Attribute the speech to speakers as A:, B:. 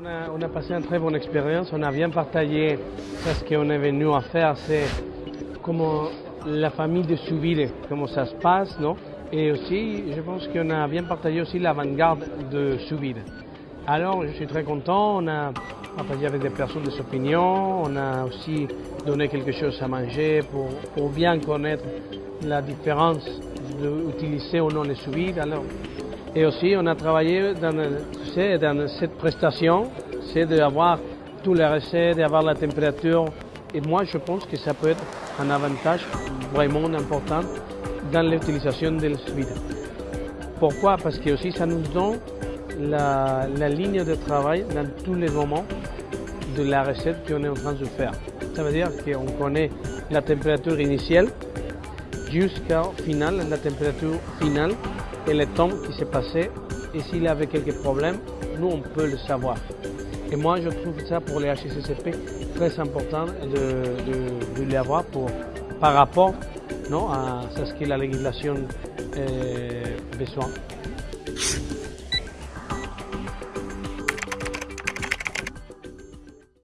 A: On a, passé une très bonne expérience, on a bien partagé ce qu'on est venu à faire, c'est comment la famille de Souville, comment ça se passe, non? Et aussi, je pense qu'on a bien partagé aussi l'avant-garde de Souville. Alors, je suis très content, on a partagé avec des personnes des opinions, on a aussi donné quelque chose à manger pour, bien connaître la différence d'utiliser ou non les sous-vides. Alors, et aussi, on a travaillé dans, tu sais, dans cette prestation, c'est d'avoir tous les recettes, d'avoir la température. Et moi, je pense que ça peut être un avantage vraiment important dans l'utilisation des sous-vides. Pourquoi? Parce que aussi, ça nous donne la, la ligne de travail dans tous les moments de la recette qu'on est en train de faire. Ça veut dire qu'on connaît la température initiale jusqu'au final, la température finale et le temps qui s'est passé. Et s'il y avait quelques problèmes, nous, on peut le savoir. Et moi, je trouve ça pour les HCCP très important de, de, l'avoir par rapport non, à ce que la législation euh, besoin.